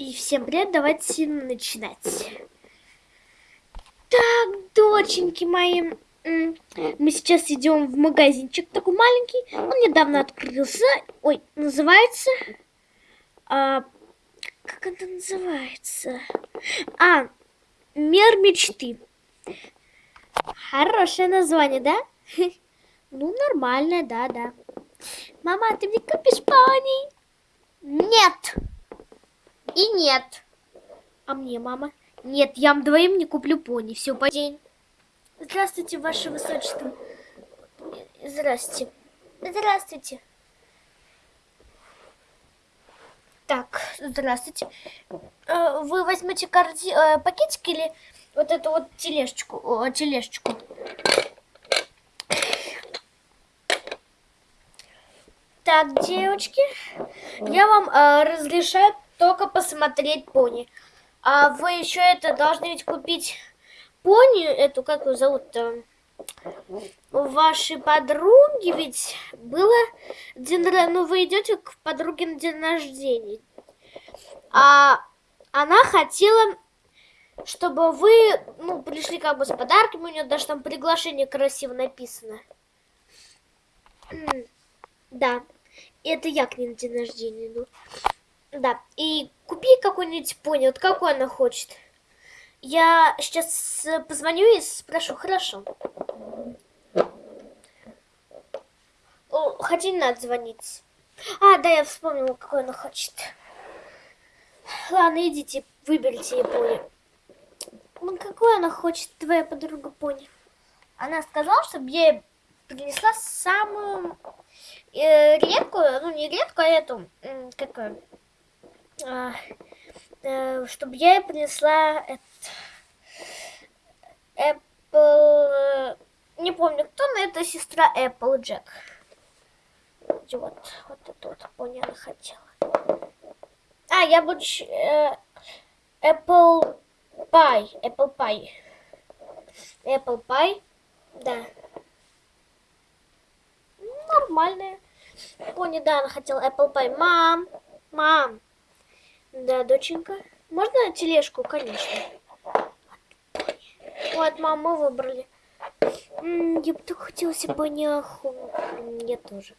И всем привет, давайте начинать. Так, доченьки мои, мы сейчас идем в магазинчик такой маленький. Он недавно открылся. Ой, называется... А, как это называется? А, Мир мечты. Хорошее название, да? Ну, нормальное, да-да. Мама, ты мне купишь пони? Нет. И нет. А мне, мама? Нет, я вам двоим не куплю пони. Все, по день. Здравствуйте, ваше высочество. Здравствуйте. Здравствуйте. Так, здравствуйте. Э, вы возьмете карди... Э, пакетик или вот эту вот тележечку? тележечку? Так, девочки, я вам э, разрешаю только посмотреть пони. А вы еще это должны ведь купить пони, эту, как ее зовут-то? У вашей подруги ведь было день ну вы идете к подруге на день рождения. А она хотела, чтобы вы, ну, пришли как бы с подарками, у нее даже там приглашение красиво написано. Да, это я к ней на день рождения иду. Да, и купи какой-нибудь пони, вот какой она хочет. Я сейчас позвоню и спрошу, хорошо. О, хотя не надо звонить. А, да, я вспомнила, какой она хочет. Ладно, идите, выберите ей пони. Ну, какой она хочет, твоя подруга пони? Она сказала, чтобы я принесла самую э, редкую, ну, не редкую, а эту, э, какую, чтобы я ей принесла это, Apple, не помню кто, но это сестра Apple Jack. Вот, вот это вот пони она хотела. А, я буду... Э, Apple Pie. Apple Pie. Apple Pie. Да. Нормальная. Пони, да, она хотела Apple Pie. Мам, мам. Да, доченька. Можно тележку? Конечно. Вот, мам, мы выбрали. Я бы так хотела себе поняху. Я тоже.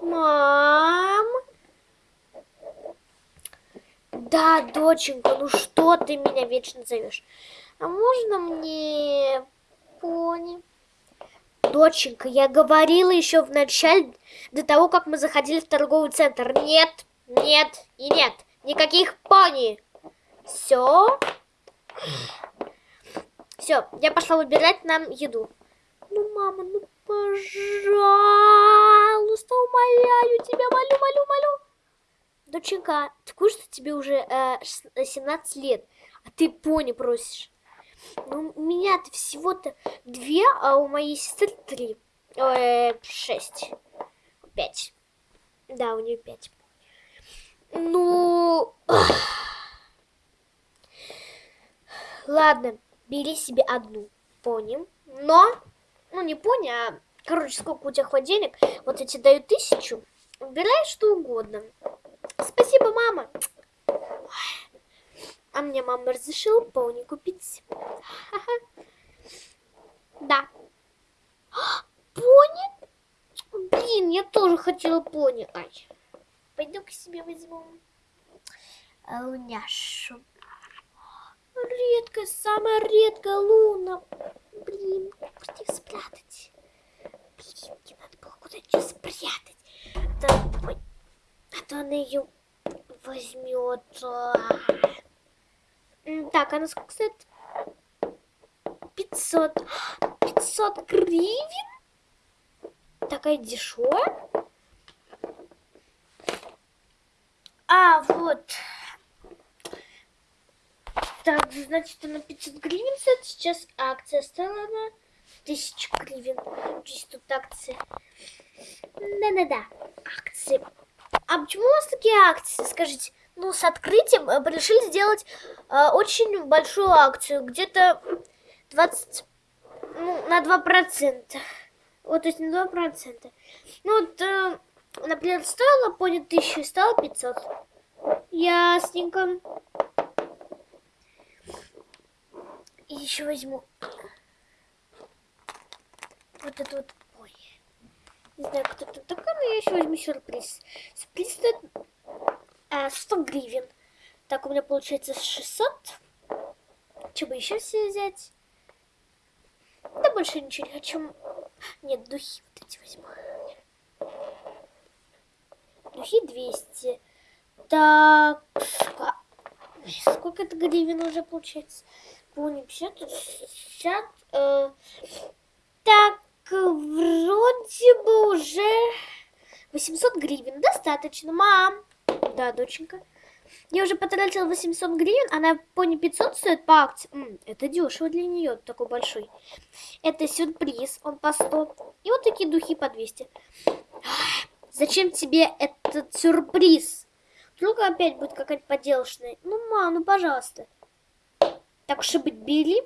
Мам. Да, доченька, ну что ты меня вечно зовешь? А можно мне пони? Доченька, я говорила еще в начале, до того, как мы заходили в торговый центр. Нет, нет и нет. Никаких пони. Все. Все, я пошла выбирать нам еду. Ну, мама, ну, пожалуйста, умоляю тебя, молю, молю, молю. Доченька, ты куришь, что тебе уже э, 17 лет, а ты пони просишь. Ну, у меня-то всего-то две, а у моей сестры три. Э, шесть. Пять. Да, у нее пять. Ну... Ладно, бери себе одну пони. Но, ну не пони, а... Короче, сколько у тебя хоть денег? Вот я тебе даю тысячу. Выбирай что угодно. Спасибо, мама. А мне мама разрешила пони купить. Да. Пони? Блин, я тоже хотела пони. Ай. Пойду к себе возьму. Луняшу. Редкая, самая редкая луна. Блин, где их спрятать? Блин, мне надо было куда-нибудь спрятать. Да, ой то она ее возьмет. Так, она сколько стоит? 500. 500 гривен? Такая дешевая? А, вот. Так, значит, она 500 гривен стоит. Сейчас акция стала на 1000 гривен. Здесь тут акции. Да-да-да, акции. А почему у вас такие акции? Скажите, ну, с открытием э, решили сделать э, очень большую акцию, где-то 20, ну, на 2%. Вот, то есть на 2%. Ну, вот, э, Например, стоило пони 1000, стало 500. Ясненько. И еще возьму вот это вот пони. Не знаю, кто это такой, но я еще возьму сюрприз. Сюрприз стоит а, 100 гривен. Так, у меня получается 600. Что бы еще все взять? Да больше ничего не хочу. Нет, духи вот эти возьму. Духи 200. Так, сколько это гривен уже получается? Помню, 50, 60. Э, так, вроде бы уже 800 гривен. Достаточно, мам. Да, доченька. Я уже потратила 800 гривен, она пони 500 стоит по акции. -м, это дешево для нее, такой большой. Это сюрприз, он по 100. И вот такие духи по 200. Зачем тебе этот сюрприз? Вдруг опять будет какая-то поделочная. Ну, мам, ну, пожалуйста. Так уж и быть, бери.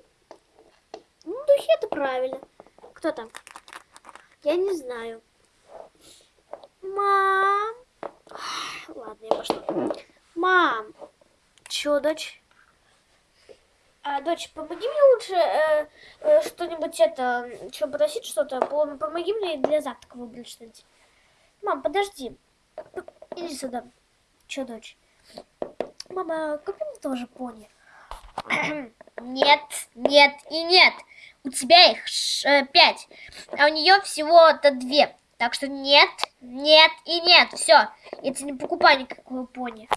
Ну, духи это правильно. Кто там? Я не знаю. Мам. Ладно, я пошла. Мам. Чё, дочь? А, дочь, помоги мне лучше э, э, что-нибудь это, что просить что-то, помоги мне для завтрака выбрать что-нибудь. Мам, подожди. Иди сюда. Че, дочь? Мама, купи мне тоже пони. нет, нет и нет. У тебя их э, пять, а у нее всего-то две. Так что нет, нет и нет. Все, я тебе не покупаю никакого пони.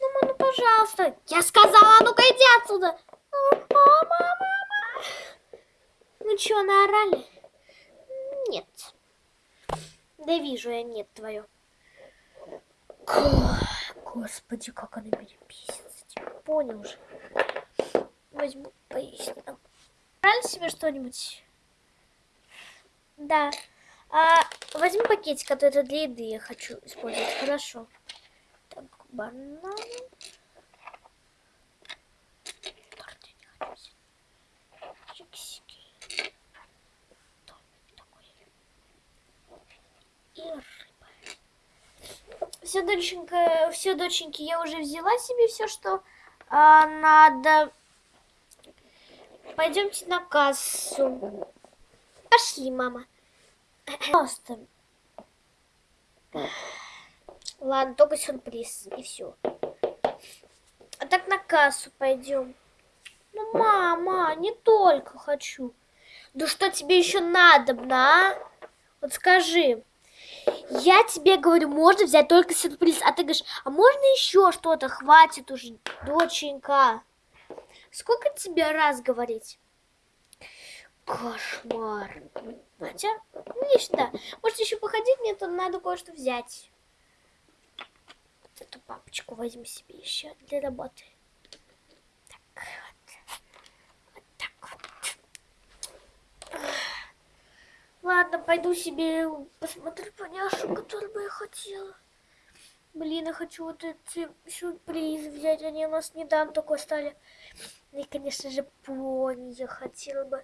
Ну, мама, ну, пожалуйста. Я сказала, ну-ка иди отсюда. Мама, мама. Ну что, наорали? Нет. Да вижу я нет твое. Господи, как она меня бесит. Типа, понял уже. Возьму поесть. Брали себе что-нибудь? Да. А, возьми пакетик, а то это для еды я хочу использовать. Хорошо. Так, банан. Все, доченька, все, доченьки, я уже взяла себе все, что а, надо. Пойдемте на кассу. Пошли, мама. Просто. Ладно, только сюрприз, и все. А так на кассу пойдем. Ну, мама, не только хочу. Да что тебе еще надо, а? Вот скажи. Я тебе говорю, можно взять только сюрприз. А ты говоришь, а можно еще что-то? Хватит уже, доченька. Сколько тебе раз говорить? Кошмар. Хотя, не считаю. Может, еще походить, мне тут надо кое-что взять. Эту папочку возьму себе еще для работы. Так, вот. Вот так вот. Ладно, пойду себе посмотрю поняшу, которую бы я хотела. Блин, я хочу вот эти сюрпризы взять, они у нас недавно только стали. И, конечно же, пони я хотела бы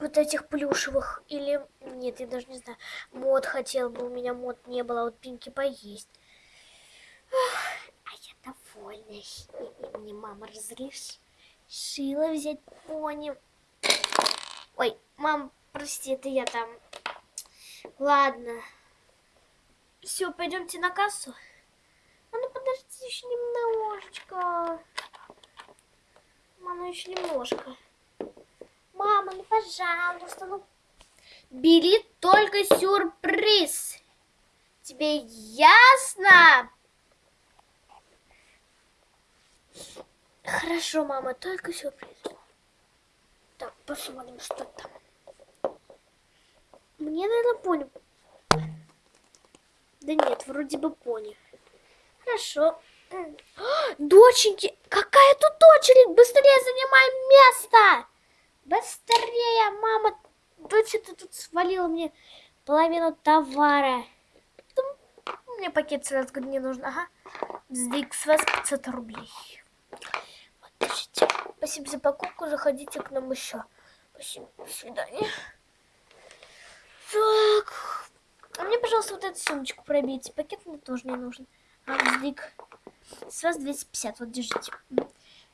вот этих плюшевых. Или, нет, я даже не знаю, мод хотела бы, у меня мод не было, вот Пинки поесть. А я довольна. И мне мама разрешила взять пони. Ой, мам, Прости, это я там. Ладно. Все, пойдемте на кассу. А ну подожди еще немножечко. Мама, еще немножко. Мама, ну пожалуйста, ну бери только сюрприз. Тебе ясно? Хорошо, мама, только сюрприз. Так, посмотрим, что там. Мне, наверное, пони. Да нет, вроде бы пони. Хорошо. Доченьки, какая тут очередь? Быстрее занимай место! Быстрее, мама. Дочь, ты тут свалила мне половину товара. Мне пакет сразу не нужно. Ага. Сдвиг с вас 500 рублей. Вот. Спасибо за покупку. Заходите к нам еще. Спасибо. До свидания. Так. А мне, пожалуйста, вот эту сумочку пробейте. Пакет мне тоже не нужен. А. С вас 250. Вот, держите.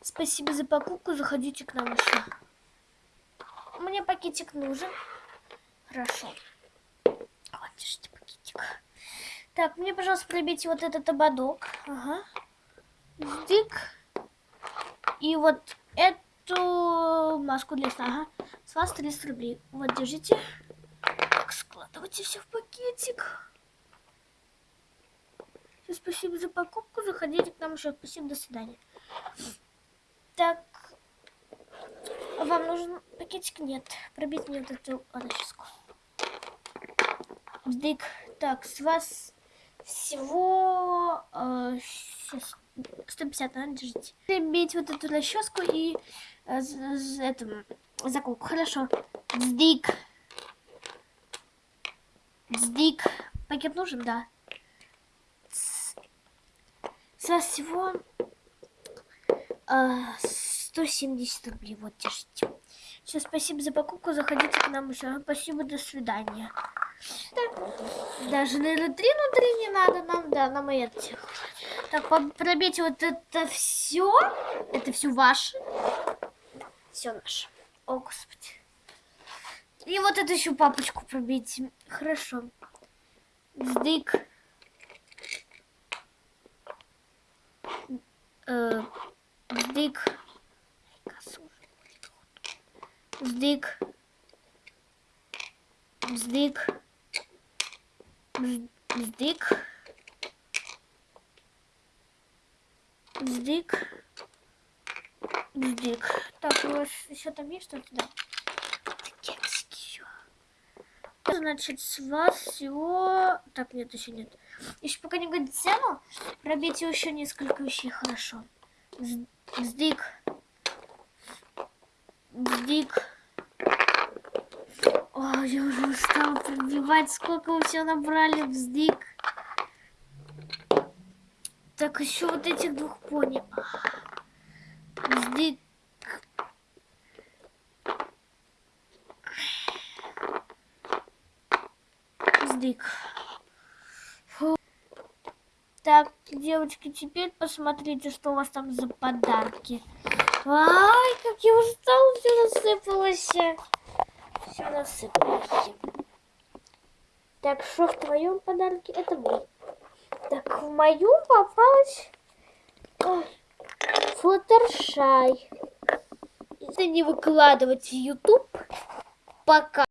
Спасибо за покупку, заходите к нам еще. Мне пакетик нужен. Хорошо. Вот, держите пакетик. Так, мне, пожалуйста, пробейте вот этот ободок. Ага. Здик. И вот эту маску для сна. Ага. С вас 300 рублей. Вот, держите. Так, складывайте все в пакетик. Все, спасибо за покупку. Заходите к нам еще. Спасибо, до свидания. Так. Вам нужен пакетик? Нет. Пробить мне вот эту одочку. Бздык. Так, с вас всего э, сейчас, 150, надо держите. Бить вот эту расческу и э, эту заколку. Хорошо. Бздык. Бздык. Пакет нужен, да. С, с вас всего э, 170 рублей. Вот, держите. Все, спасибо за покупку. Заходите к нам еще. Спасибо, до свидания. Так, даже, на три не надо нам, да, нам и это. Так, пробейте вот это все. Это все ваше. Все наше. О, Господи. И вот эту еще папочку пробейте. Хорошо. Сдык. Э, сдык. Сдык. Сдык. Бздик. Бздик. Бздик. Так, у вас еще там есть что-то? Да. Кексики еще. Значит, с вас всего... Так, нет, еще нет. Еще пока не говорит цену, пробейте еще несколько вещей, хорошо. Бздик. Бздик. О, я уже устала пробивать, сколько вы все набрали, вздик. Так, еще вот этих двух пони. Вздик. Вздик. Фу. Так, девочки, теперь посмотрите, что у вас там за подарки. Ай, как я устала, все насыпалось все насыпалось. Так, что в твоем подарке? Это мой. Так, в моем попалась Флаттершай. Это не выкладывать в YouTube пока.